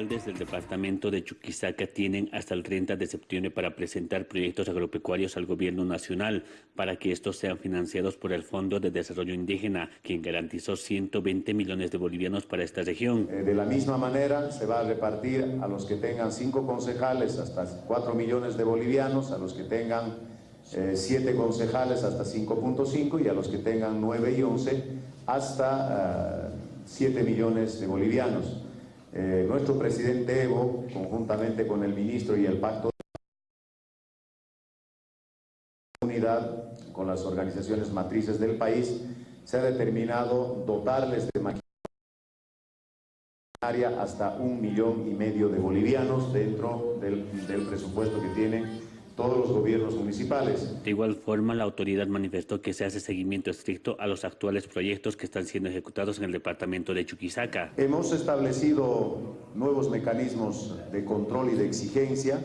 Desde el departamento de Chuquisaca tienen hasta el 30 de septiembre para presentar proyectos agropecuarios al gobierno nacional para que estos sean financiados por el Fondo de Desarrollo Indígena, quien garantizó 120 millones de bolivianos para esta región. Eh, de la misma manera se va a repartir a los que tengan cinco concejales hasta 4 millones de bolivianos, a los que tengan eh, siete concejales hasta 5.5 y a los que tengan 9 y 11 hasta 7 eh, millones de bolivianos. Eh, nuestro presidente Evo, conjuntamente con el ministro y el pacto de unidad con las organizaciones matrices del país, se ha determinado dotarles de maquinaria hasta un millón y medio de bolivianos dentro del, del presupuesto que tienen todos los gobiernos municipales. De igual forma, la autoridad manifestó que se hace seguimiento estricto a los actuales proyectos que están siendo ejecutados en el departamento de Chuquisaca. Hemos establecido nuevos mecanismos de control y de exigencia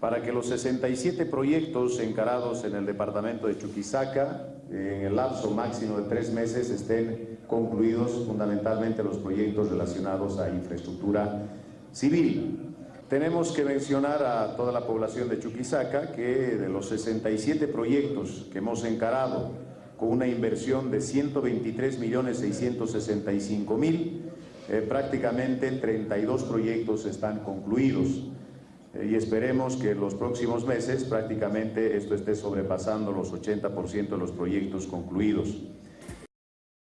para que los 67 proyectos encarados en el departamento de Chuquisaca en el lapso máximo de tres meses estén concluidos fundamentalmente los proyectos relacionados a infraestructura civil. Tenemos que mencionar a toda la población de Chuquisaca que de los 67 proyectos que hemos encarado con una inversión de 123 millones 665 mil, eh, prácticamente 32 proyectos están concluidos eh, y esperemos que en los próximos meses prácticamente esto esté sobrepasando los 80% de los proyectos concluidos.